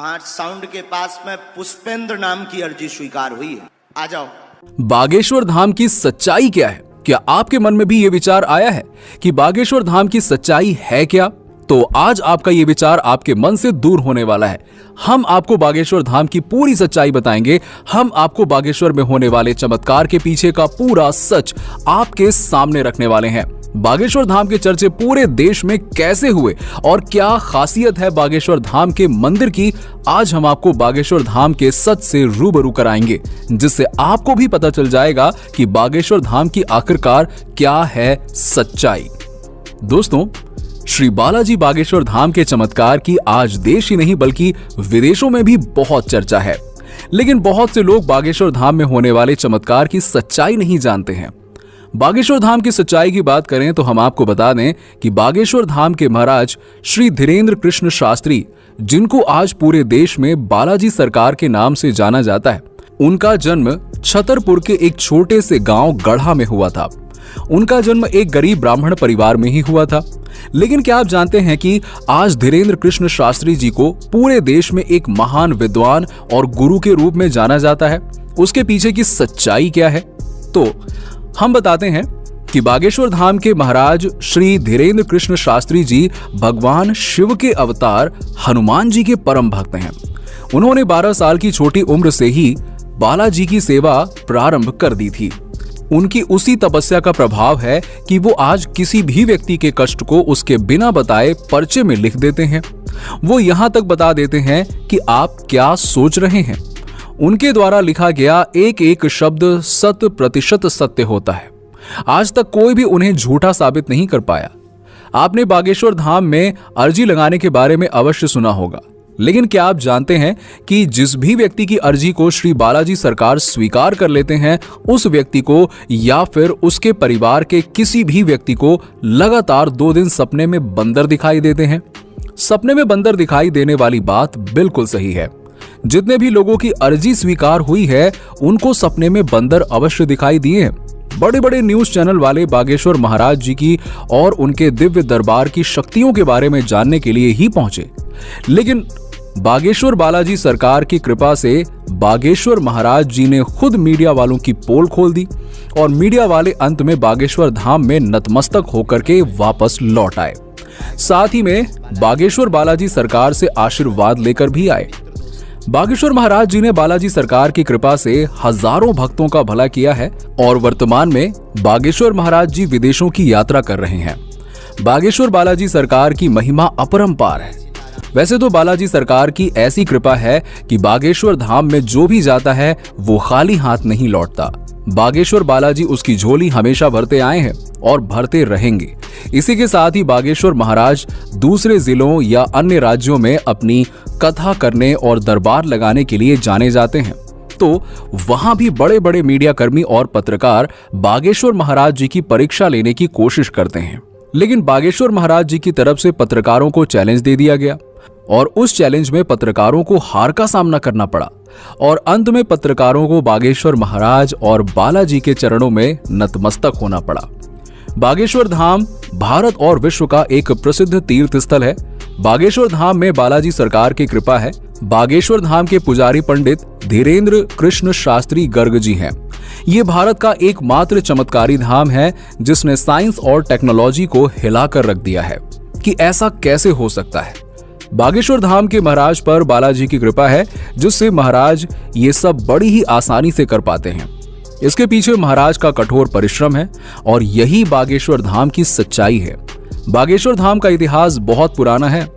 वहाँ साउंड के पास में पुष्पेंद्र नाम की अर्जी स्वीकार हुई है। आ जाओ। बागेश्वर धाम की सच्चाई क्या है? क्या आपके मन में भी ये विचार आया है कि बागेश्वर धाम की सच्चाई है क्या? तो आज आपका ये विचार आपके मन से दूर होने वाला है। हम आपको बागेश्वर धाम की पूरी सच्चाई बताएँगे। हम आपको बागेश्वर में होने वाले चमत्कार के पीछे का पूरा सच आपके सामने रखने वाले हैं। बागेश्वर धाम के चर्चे पूरे देश में कैसे हुए और क्या खासियत है बागेश्वर धाम के मंदिर की, आज हम आपको बागेश्वर धाम के सच से रूबरू कराएँगे, जिससे आपको भी पता चल जाएगा कि बागेश्वर धाम की आखिरकार क्या है सच्चाई। दोस्तों श्री बालाजी बागेश्वर धाम के चमत्कार की आज देश ही नहीं, बल्कि विदेशों में भी बहुत चर्चा है। लेकिन बहुत से लोग बागेश्वर धाम में होने वाले चमत्कार की सच्चाई नहीं जानते हैं। बागेश्वर धाम की सच्चाई की बात करें तो हम आपको बता दें कि बागेश्वर धाम के महाराज श्री धीरेन्द्र कृष्ण शास्त्री, जिनको आज पूरे देश में बालाजी सरकार के नाम से जाना जाता है, उनका जन्म छतरपुर के एक छोटे से गाँव गढ़ा में हुआ था। उनका जन्म एक गरीब ब्राह्मण परिवार में ही हुआ था। लेकिन क्या आप जानते हैं कि आज धीरेन्द्र कृष्ण शास्त्री जी को पूरे देश में एक महान विद्वान और गुरु के रूप में जाना जाता है? उसके पीछे की सच्चाई क्या है? तो हम बताते हैं कि बागेश्वर धाम के महाराज श्री धीरेन्द्र कृष्ण शास्त्री जी भगवान शिव के अवतार हनुमान जी के परम भक्त हैं। उन्होंने 12 साल की छोटी उम्र से ही बालाजी की सेवा प्रारंभ कर दी थी। उनकी उसी तपस्या का प्रभाव है कि वो आज किसी भी व्यक्ति के कष्ट को उसके बिना बताए पर्चे में लिख देते हैं। वो यहाँ तक बता देते हैं कि आप क्या सोच रहे हैं। उनके द्वारा लिखा गया एक एक शब्द शत प्रतिशत सत्य होता है। आज तक कोई भी उन्हें झूठा साबित नहीं कर पाया। आपने बागेश्वर धाम में अर्जी लगाने के बारे में अवश्य सुना होगा। लेकिन क्या आप जानते हैं कि जिस भी व्यक्ति की अर्जी को श्री बालाजी सरकार स्वीकार कर लेते हैं, उस व्यक्ति को या फिर उसके परिवार के किसी भी व्यक्ति को लगातार दो दिन सपने में बंदर दिखाई देते हैं? सपने में बंदर दिखाई देने वाली बात बिल्कुल सही है। जितने भी लोगों की अर्जी स्वीकार हुई है, उनको सपने में बंदर अवश्य दिखाई दिए बड़े बड़े न्यूज़ चैनल वाले बागेश्वर महाराज जी की और उनके दिव्य दरबार की शक्तियों के बारे में जानने के लिए ही पहुँचे। लेकिन बागेश्वर बालाजी सरकार की कृपा से बागेश्वर महाराज जी ने खुद मीडिया वालों की पोल खोल दी और मीडिया वाले अंत में बागेश्वर धाम में नतमस्तक होकर के वापस लौट आए। साथ ही में बागेश्वर बालाजी सरकार से आशीर्वाद लेकर भी आए। बागेश्वर महाराज जी ने बालाजी सरकार की कृपा से हज़ारों भक्तों का भला किया है और वर्तमान में बागेश्वर महाराज जी विदेशों की यात्रा कर रहे हैं। बागेश्वर बालाजी सरकार की महिमा अपरंपार है। वैसे तो बालाजी सरकार की ऐसी कृपा है कि बागेश्वर धाम में जो भी जाता है, वो खाली हाथ नहीं लौटता। बागेश्वर बालाजी उसकी झोली हमेशा भरते आए हैं और भरते रहेंगे। इसी के साथ ही बागेश्वर महाराज दूसरे जिलों या अन्य राज्यों में अपनी कथा करने और दरबार लगाने के लिए जाने जाते हैं। तो वहाँ भी बड़े बड़े मीडिया कर्मी और पत्रकार बागेश्वर महाराज जी की परीक्षा लेने की कोशिश करते हैं। लेकिन बागेश्वर महाराज जी की तरफ़ से पत्रकारों को चैलेंज दे दिया गया। और उस चैलेंज में पत्रकारों को हार का सामना करना पड़ा। और अंत में पत्रकारों को बागेश्वर महाराज और बालाजी के चरणों में नतमस्तक होना पड़ा। बागेश्वर धाम भारत और विश्व का एक प्रसिद्ध तीर्थ स्थल है। बागेश्वर धाम में बालाजी सरकार की कृपा है। बागेश्वर धाम के पुजारी पंडित धीरेन्द्र कृष्ण शास्त्री गर्ग जी हैं। ये भारत का एकमात्र चमत्कारी धाम है, जिसने साइंस और टेक्नोलॉजी को हिलाकर रख दिया है। कि ऐसा कैसे हो सकता है? बागेश्वर धाम के महाराज पर बालाजी की कृपा है, जिससे महाराज ये सब बड़ी ही आसानी से कर पाते हैं। इसके पीछे महाराज का कठोर परिश्रम है और यही बागेश्वर धाम की सच्चाई है। बागेश्वर धाम का इतिहास बहुत पुराना है।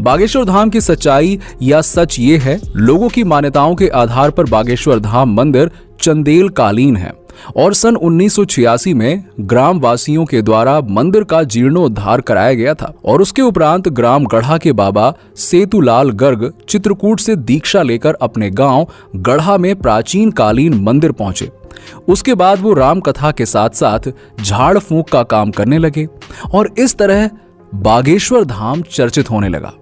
बागेश्वर धाम की सच्चाई या सच ये है, लोगों की मान्यताओं के आधार पर बागेश्वर धाम मंदिर चंदेल कालीन है। और सन 1986 में ग्राम वासियों के द्वारा मंदिर का जीर्णोद्धार कराया गया था और उसके उपरांत ग्राम गढ़ा के बाबा सेतुलाल गर्ग चित्रकूट से दीक्षा लेकर अपने गाँव गढ़ा में प्राचीन कालीन मंदिर पहुँचे। उसके बाद वो राम कथा के साथ साथ झाड़ फूक का काम करने लगे और इस तरह बागेश्वर धाम चर्चित होने लगा।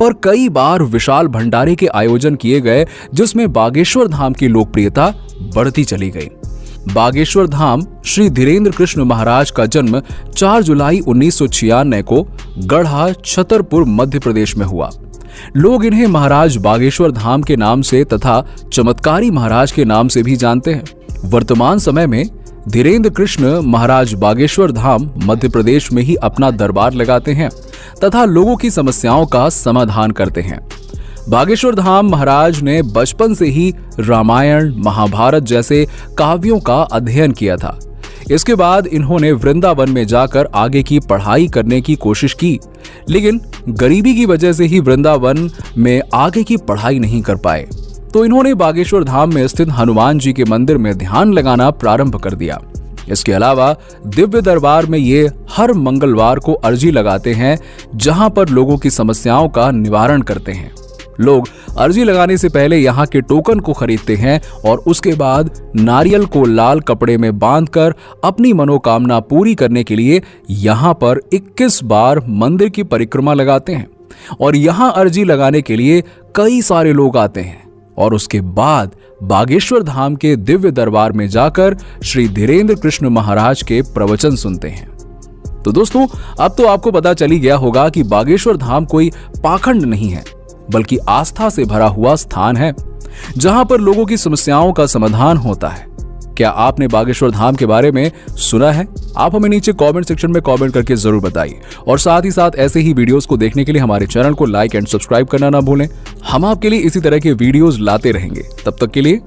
पर कई बार विशाल भंडारे के आयोजन किए गए, जिसमें बागेश्वर धाम की लोकप्रियता बढ़ती चली गई। बागेश्वर धाम श्री धीरेन्द्र कृष्ण महाराज का जन्म 4 जुलाई उन्नीस सौ छियानवे को गढ़ा छतरपुर, मध्य प्रदेश में हुआ। लोग इन्हें महाराज बागेश्वर धाम के नाम से तथा चमत्कारी महाराज के नाम से भी जानते हैं। वर्तमान समय में धीरेन्द्र कृष्ण महाराज बागेश्वर धाम, मध्य प्रदेश में ही अपना दरबार लगाते हैं तथा लोगों की समस्याओं का समाधान करते हैं। बागेश्वर धाम महाराज ने बचपन से ही रामायण, महाभारत जैसे काव्यों का अध्ययन किया था। इसके बाद इन्होंने वृंदावन में जाकर आगे की पढ़ाई करने की कोशिश की, लेकिन गरीबी की वजह से ही वृंदावन में आगे की पढ़ाई नहीं कर पाए। तो इन्होंने बागेश्वर धाम में स्थित हनुमान जी के मंदिर में ध्यान लगाना प्रारंभ कर दिया। इसके अलावा दिव्य दरबार में ये हर मंगलवार को अर्जी लगाते हैं, जहाँ पर लोगों की समस्याओं का निवारण करते हैं। लोग अर्जी लगाने से पहले यहाँ के टोकन को खरीदते हैं और उसके बाद नारियल को लाल कपड़े में बांधकर अपनी मनोकामना पूरी करने के लिए यहाँ पर 21 बार मंदिर की परिक्रमा लगाते हैं और यहाँ अर्जी लगाने के लिए कई सारे लोग आते हैं और उसके बाद बागेश्वर धाम के दिव्य दरबार में जाकर श्री धीरेन्द्र कृष्ण महाराज के प्रवचन सुनते हैं। तो दोस्तों, अब तो आपको पता चली गया होगा कि बागेश्वर धाम कोई पाखंड नहीं है। बल्कि आस्था से भरा हुआ स्थान है, जहाँ पर लोगों की समस्याओं का समाधान होता है। क्या आपने बागेश्वर धाम के बारे में सुना है? आप हमें नीचे कमेंट सेक्शन में कमेंट करके ज़रूर बताइए। और साथ ही साथ ऐसे ही वीडियोस को देखने के लिए हमारे चैनल को लाइक एंड सब्सक्राइब करना ना भूलें। हम आपके लिए इसी तरह के वीडियोस लाते रहेंगे। तब तक के लिए